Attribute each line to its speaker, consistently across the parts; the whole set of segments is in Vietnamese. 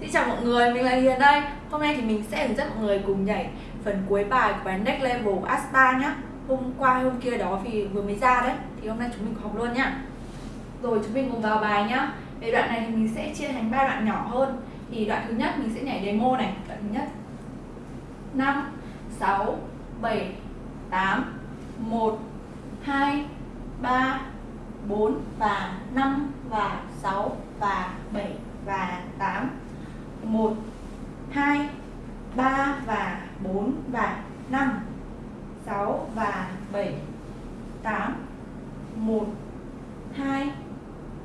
Speaker 1: Xin chào mọi người, mình là Hiền đây. Hôm nay thì mình sẽ hướng dẫn mọi người cùng nhảy phần cuối bài của bài Next Level Asta nhá. Hôm qua hôm kia đó vì vừa mới ra đấy. Thì hôm nay chúng mình học luôn nhá. Rồi chúng mình cùng vào bài nhá. Về đoạn này thì mình sẽ chia thành ba đoạn nhỏ hơn. Thì đoạn thứ nhất mình sẽ nhảy demo này. Đoạn thứ nhất. 5, 6, 7, 8, 1, 2, 3, 4 và 5 và 6 và 7 và 8 1 2 3 và 4 và 5 6 và 7 8 1 2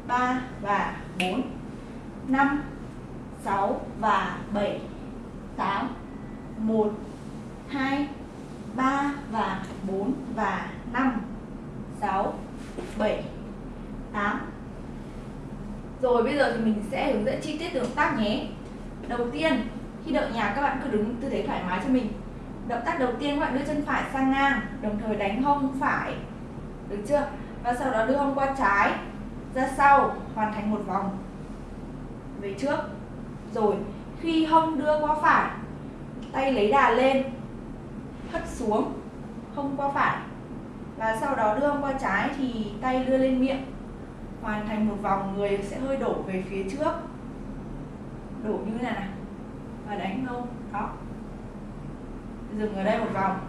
Speaker 1: 3 và 4 5 6 và 7 8 1 2 3 và 4 và 5 6 7 8 Rồi bây giờ thì mình sẽ hướng dẫn chi tiết động tác nhé. Đầu tiên, khi đợi nhà các bạn cứ đứng tư thế thoải mái cho mình. Động tác đầu tiên các bạn đưa chân phải sang ngang, Đồng thời đánh hông phải. Được chưa? Và sau đó đưa hông qua trái, Ra sau, Hoàn thành một vòng. Về trước. Rồi, khi hông đưa qua phải, Tay lấy đà lên, Hất xuống, Hông qua phải. Và sau đó đưa hông qua trái Thì tay đưa lên miệng. Hoàn thành một vòng, người sẽ hơi đổ về phía trước đủ như thế này này. Và đánh không đó dừng ở đây một vòng.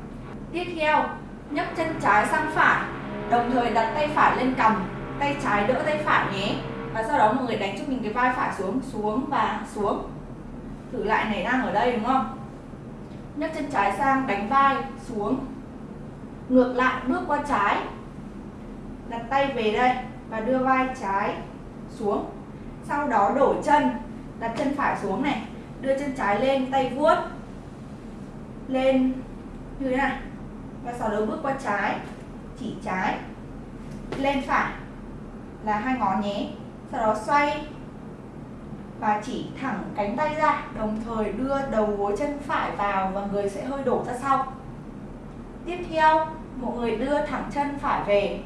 Speaker 1: Tiếp theo, nhấc chân trái sang phải. Đồng thời đặt tay phải lên cầm. Tay trái đỡ tay phải nhé. Và sau đó mọi người đánh cho mình cái vai phải xuống xuống và xuống. Thử lại này đang ở đây đúng không? Nhấc chân trái sang, đánh vai, xuống. Ngược lại, bước qua trái. Đặt tay về đây và đưa vai trái xuống. Sau đó đổi chân đặt chân phải xuống này, đưa chân trái lên, tay vuốt lên như thế này. Và sau đó bước qua trái, chỉ trái, lên phải là hai ngón nhé. Sau đó xoay và chỉ thẳng cánh tay ra, đồng thời đưa đầu gối chân phải vào và người sẽ hơi đổ ra sau. Tiếp theo, mọi người đưa thẳng chân phải về.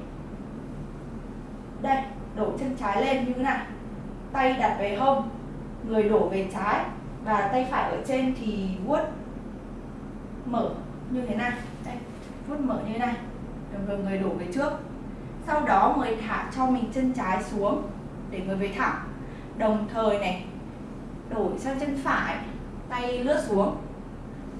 Speaker 1: Đây, đổ chân trái lên như thế này. Tay đặt về hông người đổ về trái và tay phải ở trên thì vuốt mở như thế này. Đây vuốt mở như thế này. Rồi người đổ về trước. Sau đó người thả cho mình chân trái xuống để người về thẳng. Đồng thời này, đổi sang chân phải, tay lướt xuống.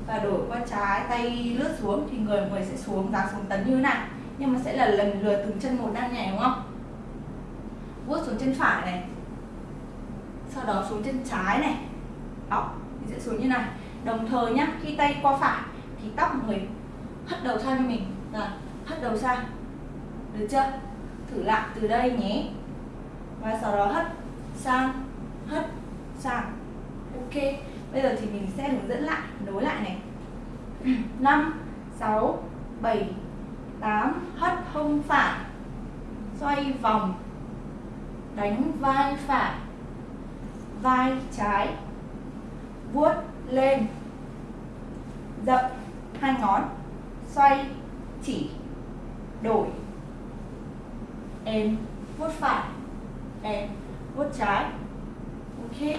Speaker 1: Và đổi qua trái, tay lướt xuống thì người người sẽ xuống dáng xuống tấn như thế này. Nhưng mà sẽ là lần lượt từng chân một đang nhảy, đúng không? Vuốt xuống chân phải này sau đó xuống chân trái này. Đó mình sẽ xuống như này. Đồng thời nhá, khi tay qua phải thì tóc mọi người hất đầu sang cho mình. Là hất đầu sang. Được chưa? Thử lại từ đây nhé. Và sau đó hất sang hất sang. Ok, bây giờ thì mình sẽ hướng dẫn lại, nối lại này. 5 6 7 8 hất hông phải, xoay vòng, đánh vai phải vai trái, vuốt lên dậm hai ngón, xoay chỉ, đổi. Em vuốt phải, em vuốt trái. Ok.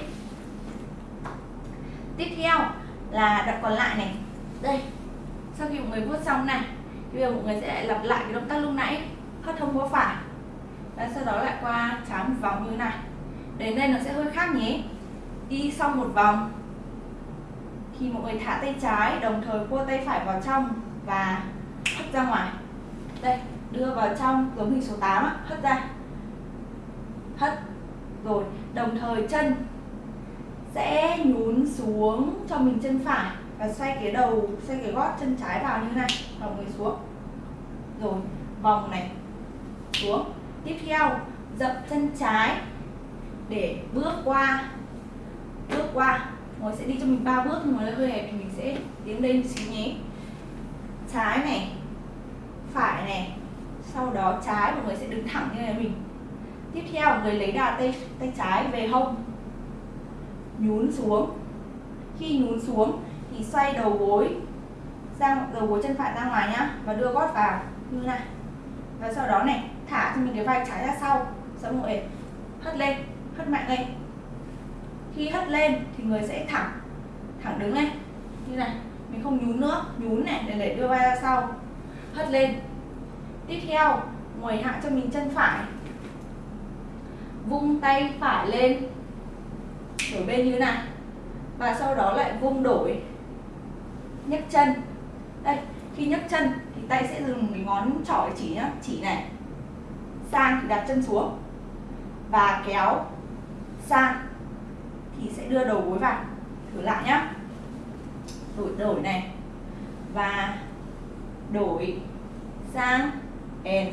Speaker 1: Tiếp theo là đoạn còn lại này. Đây, sau khi mọi người vuốt xong này bây giờ mọi người sẽ lặp lại cái động tác lúc nãy, hất hông vuốt phải. Và sau đó lại qua trái một vòng như thế này đến đây nó sẽ hơi khác nhé. Đi xong một vòng thì mọi người thả tay trái đồng thời cua tay phải vào trong và hất ra ngoài. Đây đưa vào trong giống hình số 8 á, hất ra. Hất. Rồi đồng thời chân sẽ nhún xuống cho mình chân phải và xoay cái đầu xoay cái gót chân trái vào như này. Vòng người xuống. Rồi vòng này xuống. Tiếp theo dập chân trái để bước qua bước qua. Ngồi sẽ đi cho mình ba bước nhưng mà nó hơi hẹp thì mình sẽ tiến lên xíu nhé. Trái này, phải này, sau đó trái, mọi người sẽ đứng thẳng như này mình. Tiếp theo, người lấy đà tay tay trái về hông. Nhún xuống. Khi nhún xuống thì xoay đầu gối sang, đầu gối chân phải ra ngoài nhá, và đưa gót vào. Như này. Và sau đó này, thả cho mình cái vai trái ra sau. Sau mọi hất lên hất mạnh lên khi hất lên thì người sẽ thẳng thẳng đứng lên. Như này, mình không nhún nữa, nhún này, để để đưa vai ra sau. Hất lên. Tiếp theo ngồi hạ cho mình chân phải. Vung tay phải lên. Đổi bên như này. Và sau đó lại vung đổi. Nhấc chân. Đây, khi nhấc chân thì tay sẽ dùng cái ngón trỏ chỉ nhá, chỉ này. Sang thì đặt chân xuống. Và kéo sang thì sẽ đưa đầu gối vào. Thử lại nhá. Đổi đổi này. Và đổi sang and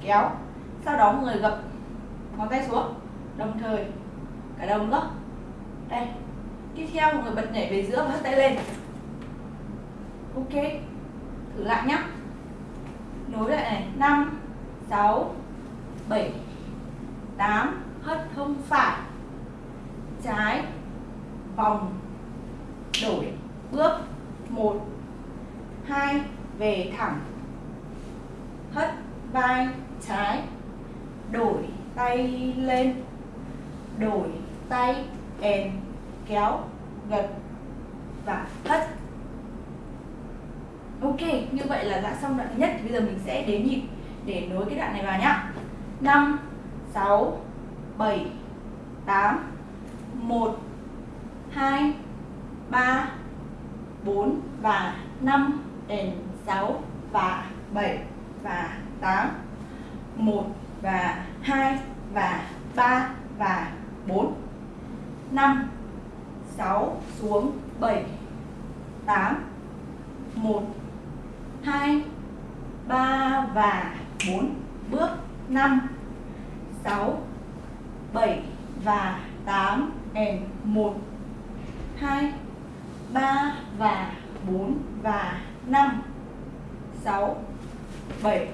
Speaker 1: kéo. Sau đó mọi người gập ngón tay xuống. Đồng thời, cả đồng nữa đây. Tiếp theo mọi người bật nhảy về giữa và hất tay lên. Ok. Thử lại nhá. Nối lại này. Năm, sáu, bảy, tám. Hất không phải trái vòng đổi bước một. Hai, về thẳng. Hất vai trái. Đổi tay lên. Đổi tay kèm, kéo, gật và hất. Ok, như vậy là đã xong đoạn thứ nhất. Bây giờ mình sẽ đếm nhịp để nối cái đoạn này vào nhá. 5 6 7 8 1 2 3 4 và 5 đến 6 và 7 và 8 1 và 2 và 3 và 4 5 6 xuống 7 8 1 2 3 và 4 bước 5 6 7 và 8 and 1 2 3 và 4 và 5 6 7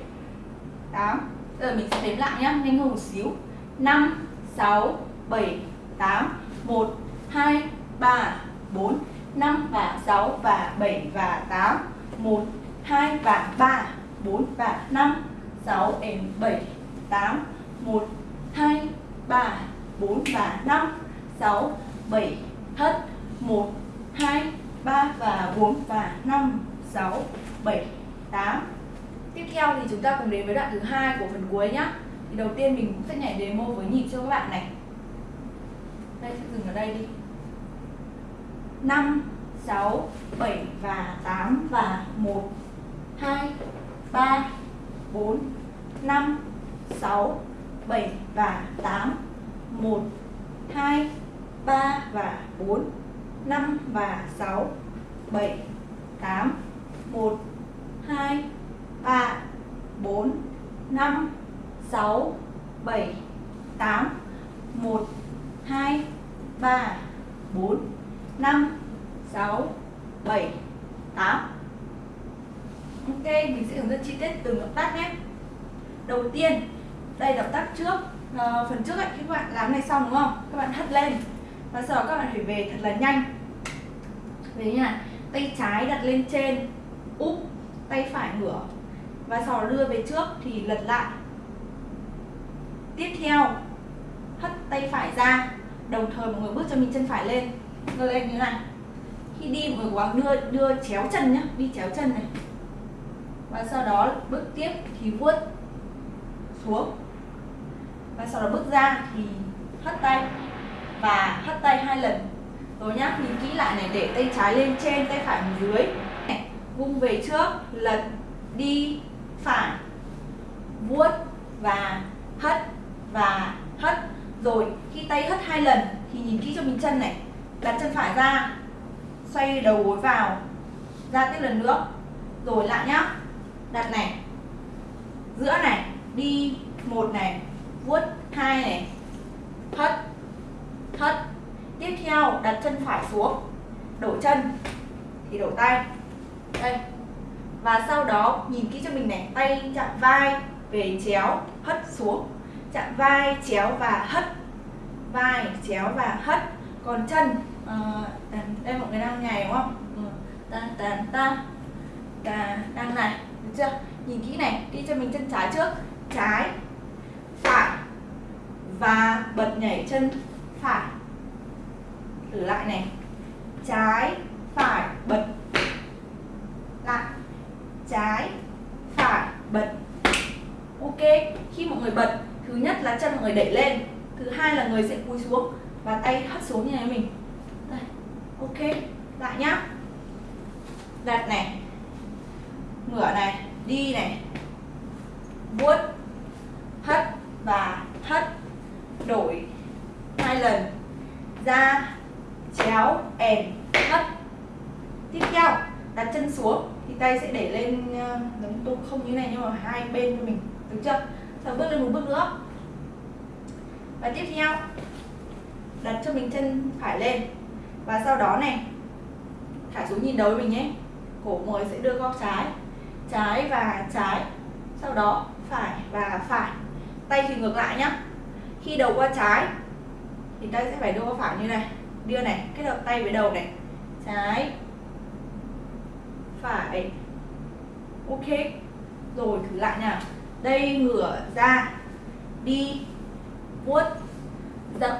Speaker 1: 8 Giờ mình sẽ đếm lại nhá, nhanh hơn một xíu. 5 6 7 8 1 2 3 4 5 và 6 và 7 và 8 1 2 và 3 4 và 5 6 and 7 8 1 2 3 4 và 5 6 7 hết 1 2 3 và 4 và 5 6 7 8 Tiếp theo thì chúng ta cùng đến với đoạn thứ hai của phần cuối nhé Thì đầu tiên mình cũng sẽ nhảy demo với nhịp cho các bạn này. Đây sẽ dừng ở đây đi. 5 6 7 và 8 và 1 2 3 4 5 6 7 và 8 1 2 3 và 4 5 và 6 7 8 1 2 3 4 5 6 7 8 1 2 3 4 5 6 7 8 Ok, mình sẽ hướng dẫn chi tiết từng động tác nhé. Đầu tiên, đây động tác trước à, Phần trước ấy, khi các bạn làm này xong đúng không? Các bạn hất lên. Và sau đó các bạn phải về thật là nhanh. Về như này Tay trái đặt lên trên Úp Tay phải ngửa Và sau đó đưa về trước thì lật lại. Tiếp theo Hất tay phải ra. Đồng thời mọi người bước cho mình chân phải lên. Ngơ lên như này. Khi đi mọi người cố gắng đưa, đưa chéo chân nhá Đi chéo chân này. Và sau đó bước tiếp thì vuốt xuống. Và sau đó bước ra thì hất tay và hất tay hai lần. Rồi nhá nhìn kỹ lại này để tay trái lên trên tay phải dưới. Này, vung về trước lật đi phải vuốt và hất và hất. Rồi khi tay hất hai lần thì nhìn kỹ cho mình chân này. Đặt chân phải ra xoay đầu gối vào ra tiếp lần nữa. Rồi lại nhá đặt này giữa này đi một này vuốt hai này hất hất tiếp theo đặt chân phải xuống. Đổ chân. Thì đổ tay. Đây. Và sau đó nhìn kỹ cho mình này. Tay chạm vai về chéo hất xuống. Chạm vai chéo và hất. Vai chéo và hất. Còn chân uh, đây mọi người đang nhảy đúng không? Ừ. tan tan ta ta đang này được chưa? Nhìn kỹ này đi cho mình chân trái trước. Trái phải và bật nhảy chân phải. Thử lại này. Trái, phải, bật. Lại. Trái, phải, bật. Ok, khi mọi người bật, thứ nhất là chân mọi người đẩy lên, thứ hai là người sẽ cúi xuống và tay hất xuống như này mình. Đây. Ok, lại nhá. Đặt này. Ngửa này, đi này. Vuốt, hất và hất, đổi hai lần. Ra chéo ẻn hất tiếp theo, đặt chân xuống, thì tay sẽ để lên ờ, giống tôi không như này, nhưng mà hai bên cho mình. Được chưa? Sau bước lên một bước nữa. Và tiếp theo, đặt cho mình chân phải lên. Và sau đó này, thả xuống nhìn đầu mình nhé. Cổ mới sẽ đưa góc trái. Trái và trái. Sau đó phải và phải. Tay thì ngược lại nhá. Khi đầu qua trái thì ta sẽ phải đưa qua phải như này. Đưa này, kết hợp tay với đầu này. Trái. Phải. Ok. Rồi, thử lại nào. Đây, ngửa ra. Đi. Vuốt. Dậm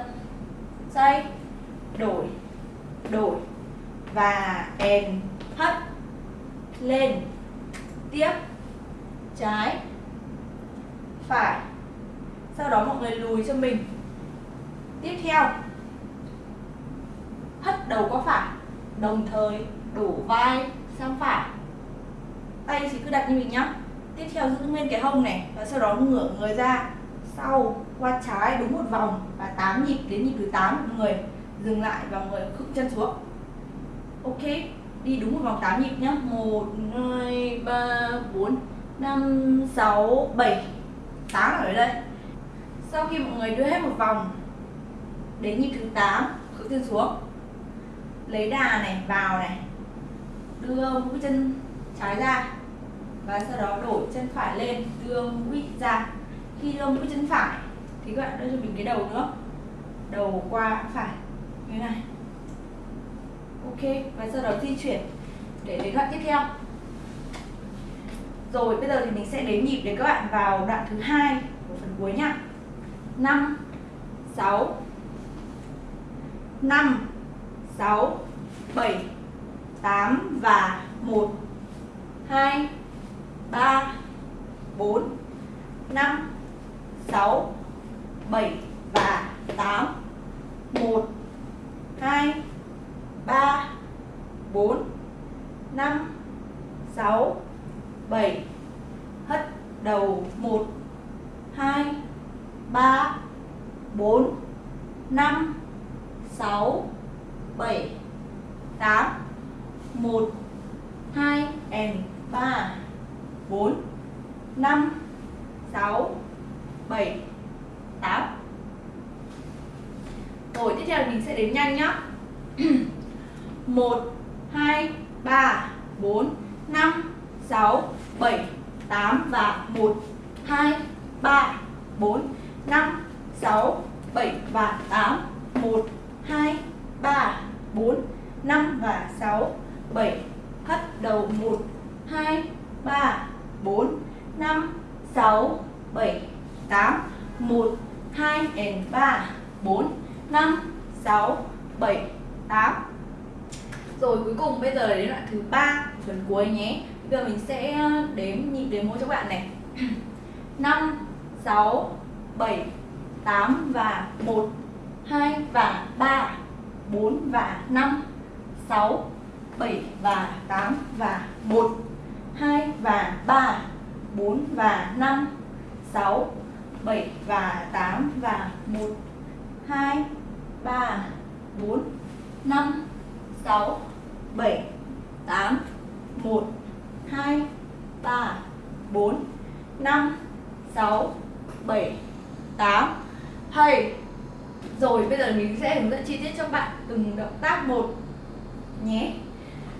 Speaker 1: xoay. Đổi. Đổi. Và èn hất. Lên. Tiếp. Trái. Phải. Sau đó mọi người lùi cho mình tiếp theo. Hất đầu qua phải, đồng thời đổ vai sang phải. Tay chỉ cứ đặt như mình nhá. Tiếp theo giữ nguyên cái hông này, và sau đó ngửa người ra. Sau, qua trái đúng một vòng, và 8 nhịp đến nhịp thứ 8 người dừng lại và người khựng chân xuống. Ok, đi đúng một vòng 8 nhịp nhá. 1 2 3 4 5 6 7 8 ở đây. Sau khi mọi người đưa hết một vòng đến nhịp thứ 8 khựng chân xuống. Lấy đà này, vào này. Đưa mũi chân trái ra và sau đó đổi chân phải lên, đưa mũi ra. Khi đưa mũi chân phải, thì các bạn đưa cho mình cái đầu nữa. Đầu qua phải, như này. Ok, và sau đó di chuyển để đến đoạn tiếp theo. Rồi, bây giờ thì mình sẽ đếm nhịp để các bạn vào đoạn thứ hai của phần cuối nhá 5 6 5 6 7 8 và 1 2 3 4 5 6 7 và 8 1 2 3 4 5 6 7 hất đầu 1 2 3 4 5 6 7 8 1 2 and 3 4 5 6 7 8 Rồi, tiếp theo mình sẽ đếm nhanh nhá. 1 2 3 4 5 6 7 8 và 1 2 3 4 5 6 7 và 8 1 2 3 4 5 và 6 7 hất đầu 1 2 3 4 5 6 7 8 1 2 and 3 4 5 6 7 8 Rồi cuối cùng bây giờ là đến đoạn thứ ba phần cuối nhé. Bây giờ mình sẽ ờ, đếm nhịp đếm mỗi cho các bạn này. 5 6 7 8 và 1 2 và 3 4 và 5 6 7 và 8 và 1 2 và 3 4 và 5 6 7 và 8 và 1 2 3 4 5 6 7 8 1 2 3 4 5 6 7 8 hay rồi, bây giờ mình sẽ hướng dẫn chi tiết cho bạn từng động tác một nhé.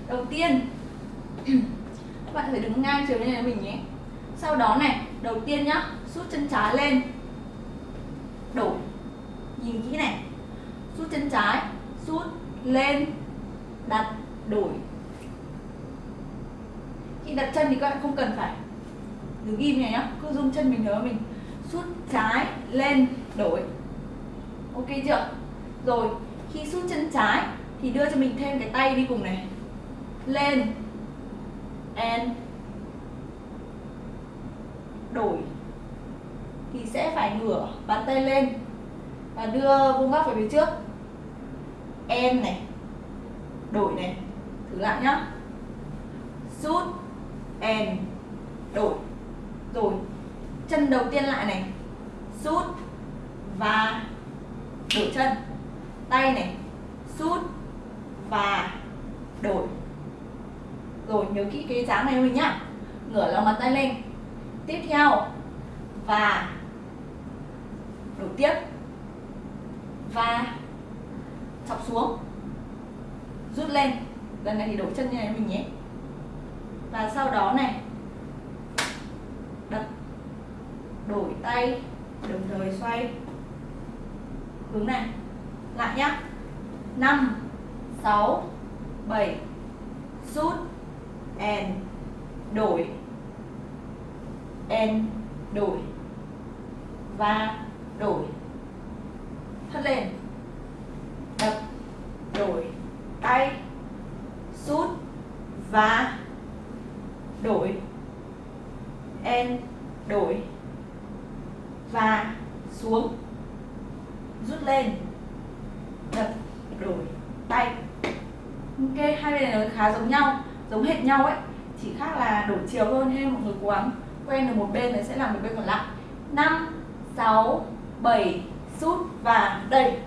Speaker 1: Đầu tiên các bạn phải đứng ngang chiều như mình nhé. Sau đó này, đầu tiên nhá rút chân trái lên. Đổi, nhìn kỹ này. Rút chân trái rút lên, đặt, đổi. Khi đặt chân thì các bạn không cần phải đứng im này nhá, cứ dùng chân mình nhớ mình. Rút trái, lên, đổi ok chưa? Rồi, khi sút chân trái thì đưa cho mình thêm cái tay đi cùng này. Lên. And. Đổi. Thì sẽ phải ngửa bàn tay lên và đưa vuông góc về phía trước. Em này. Đổi này. Thử lại nhá. Rút and. Đổi. Rồi, chân đầu tiên lại này. Rút và đổi chân. Tay này rút và đổi. Rồi, nhớ kỹ cái dáng này mình nhá. Ngửa lòng bàn tay lên. Tiếp theo, và đổi tiếp. Và chọc xuống. Rút lên. Lần này thì đổi chân như này mình nhé. Và sau đó này, đập. Đổi tay. Đồng thời xoay hướng này. Lại nhá. 5 6 7 rút and đổi. And đổi. Và đổi. Hất lên. Đập, đổi. Tay. Rút và đổi en đổi và xuống rút lên đập đổi tay ok hai bên này nó khá giống nhau giống hệt nhau ấy chỉ khác là đổi chiều thôi nên mọi người cố gắng quen được một bên thì sẽ làm một bên còn lại. 5 6 7 rút và đây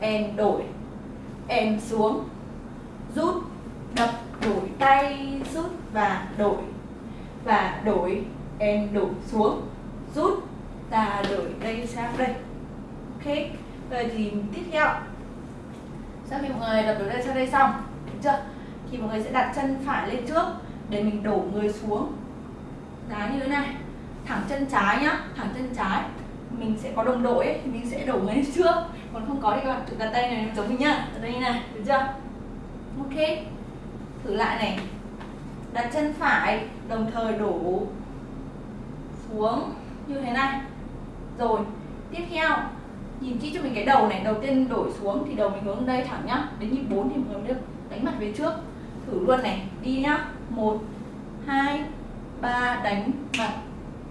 Speaker 1: em đổi. Em xuống. Rút, đập, đổi tay, rút và đổi. Và đổi, em đổ xuống. Rút, ta đổi đây sang đây. Ok, rồi thì tiếp theo. Sau khi mọi người đập đổi đây sang đây xong, được chưa? Thì mọi người sẽ đặt chân phải lên trước để mình đổ người xuống giá như thế này. Thẳng chân trái nhá thẳng chân trái. Mình sẽ có đồng đội ấy, thì mình sẽ đổ người lên trước. Còn không có thì các bạn tự đặt tay này giống mình nhá. Ở đây này được chưa? Ok. Thử lại này. Đặt chân phải đồng thời đổ xuống như thế này. Rồi tiếp theo. Nhìn kỹ cho mình cái đầu này. Đầu tiên đổi xuống thì đầu mình hướng đây thẳng nhá. Đến nhịp 4 thì mình được đánh mặt về trước. Thử luôn này. Đi nhá. Một hai ba đánh mặt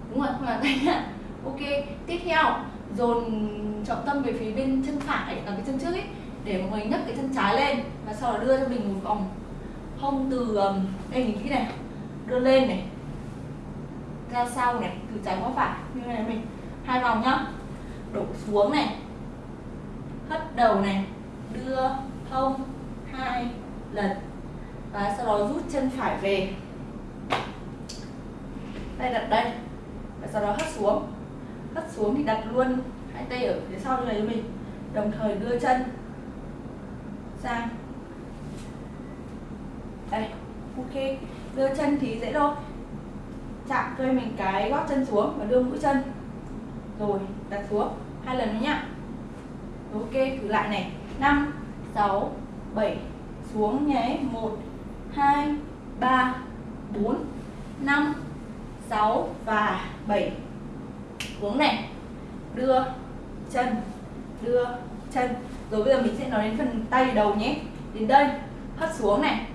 Speaker 1: đúng rồi, không là đánh nhá ok, tiếp theo. Dồn trọng tâm về phía bên chân phải, là cái chân trước ấy, để mọi người nhấc cái chân trái lên, và sau đó đưa cho mình một vòng hông từ um, đây nhìn kỹ này. Đưa lên này. Ra sau này, từ trái qua phải, như này mình. Hai vòng nhá. Đổ xuống này. Hất đầu này. Đưa hông hai lần. Và sau đó rút chân phải về tay đặt đây, và sau đó hất xuống. Hất xuống thì đặt luôn hai tay ở phía sau như này cho mình, đồng thời đưa chân sang. Đây, ok. Đưa chân thì dễ thôi. Chạm cho mình cái gót chân xuống và đưa mũi chân. Rồi, đặt xuống hai lần nữa nhá. Ok, thử lại này. 5 6 7 xuống nhé. 1 2 3 4 5 6 và 7 xuống này. Đưa chân. Đưa chân. Rồi bây giờ mình sẽ nói đến phần tay đầu nhé. Đến đây. Hất xuống này.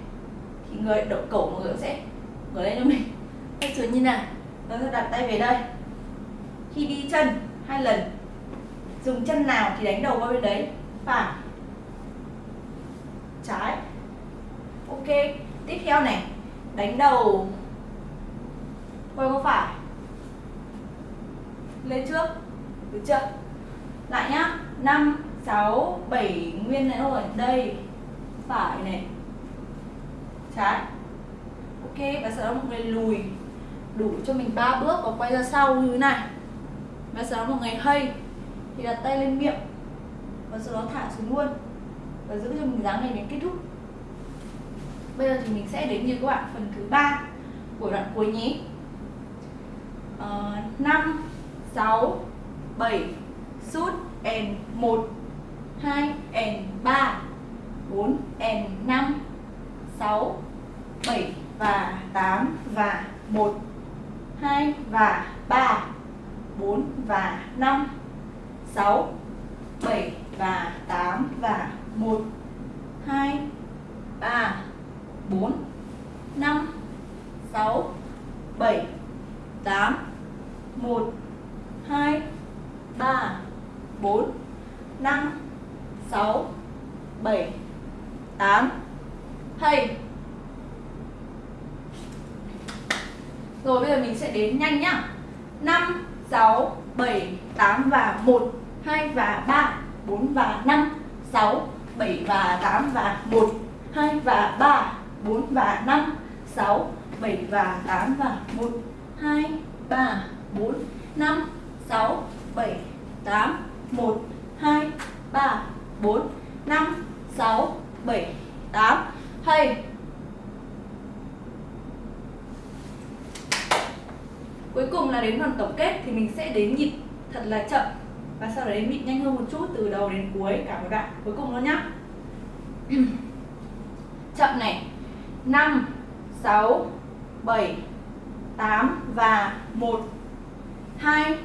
Speaker 1: Thì người đậu cổ mọi người sẽ ngửa lên cho mình. Hất xuống như này rồi vâng, đặt tay về đây. Khi đi chân hai lần, dùng chân nào thì đánh đầu qua bên đấy? Phải. Trái. Ok. Tiếp theo này. Đánh đầu quay qua phải? Lên trước, được chưa? Lại nhá. 5 6 7 nguyên này rồi đây, phải này. Trái. Ok và sau đó một người lùi. Đủ cho mình ba bước và quay ra sau như thế này. Và sau đó một người hay, thì đặt tay lên miệng. Và sau đó thả xuống luôn. Và giữ cho mình dáng này đến kết thúc. Bây giờ thì mình sẽ đến như các bạn phần thứ ba của đoạn cuối nhé uh, 5 6 7 sút and 1 2 and 3 4 and 5 6 7 và 8 và 1 2 và 3 4 và 5 6 7 và 8 và 1 2 3 4 5 6 7 8 1 2 3 4 5 6 7 8 hay. Rồi bây giờ mình sẽ đến nhanh nhá. 5, 6, 7, 8 và 1 2 và 3 4 và 5 6, 7 và 8 và 1 2 và 3 4 và 5 6, 7 và 8 và 1 2, 3, 4, 5, 6, 7, 8 1, 2, 3, 4, 5, 6, 7, 8 Hay Cuối cùng là đến phần tổng kết thì mình sẽ đến nhịp thật là chậm và sau đấy nhịp nhanh hơn một chút từ đầu đến cuối cả một đoạn cuối cùng luôn nhá. chậm này. 5 6 7 8 và 1 2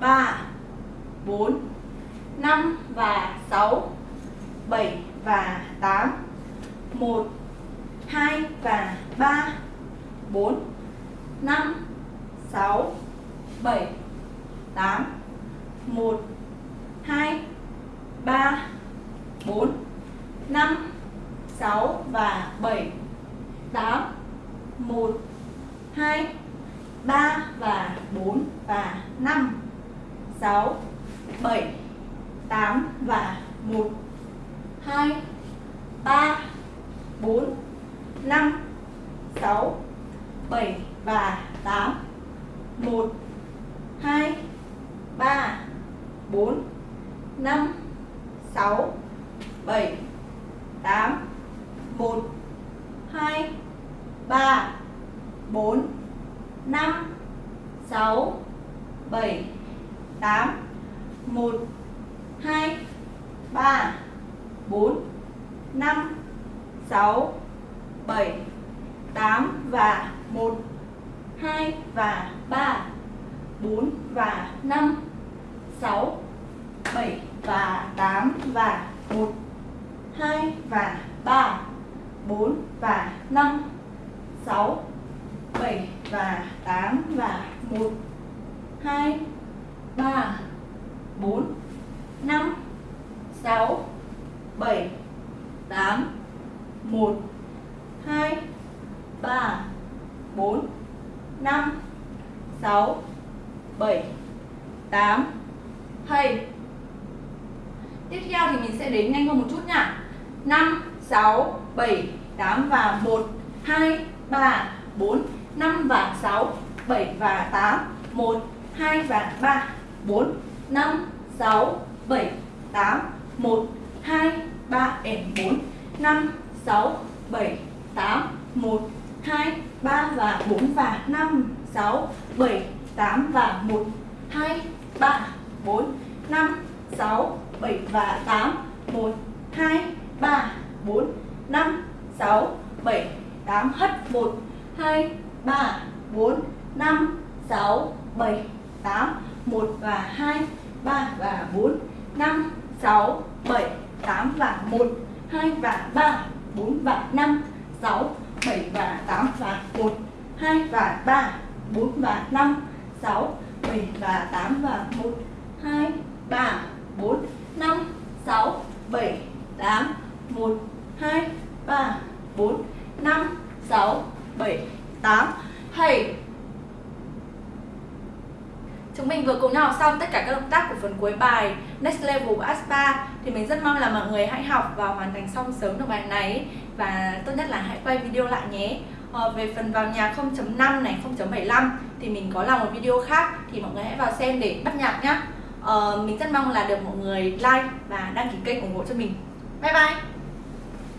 Speaker 1: 3 4 5 và 6 7 và 8 1 2 và 3 4 5 6 7 8 1 2 3 4 5 6 và 7 8 1 2 3 và 4 và 5 6 7 8 và 1 2 3 4 5 6 7 và 8 1 2 3 4 5 6 7 8 1 2 3 4 5 6 7 8 1 2 3 4 5 6 7 8 và 1 2 và 3 4 và 5 6 7 và 8 và 1 2 và 3 4 và 5 6 7 và 8 và 1 2 3 4 5 6 7 8 1 2 3 4 5 6 7 8 hay. Tiếp theo thì mình sẽ đến nhanh hơn một chút nha. 5 6 7 8 và 1 2 3 4 5 và 6 7 và 8 1 2 và 3 4 5 6 7 8 1 2 3 4 5 6 7 8 1 2 3 và 4 và 5 6 7 8 và 1 2 3 4 5 6 7 và 8 1 2 3 4 5 6 7 8 hất 1 2 3 4 5 6 7 8 1 và 2 3 và 4 5 6 7 8 và 1 2 và 3 4 và 5 6 7 và 8 và 1 2 và 3 4 và 5 6 7 và 8 và 1 2 3 4 5 6 7 8 1 2 3 4 5 6 7 8 hay Chúng mình vừa cùng nhau học xong tất cả các động tác của phần cuối bài Next Level của Aspa. Thì mình rất mong là mọi người hãy học và hoàn thành xong sớm được bài này. Và tốt nhất là hãy quay video lại nhé. À, Về phần vào nhạc 0.5 này, 0.75 Thì mình có làm một video khác. Thì mọi người hãy vào xem để bắt nhạc nhé à, ờ, Mình rất mong là được mọi người like và đăng ký kênh ủng hộ cho mình. Bye bye!